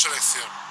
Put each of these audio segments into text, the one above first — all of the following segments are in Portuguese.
selección.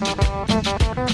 Música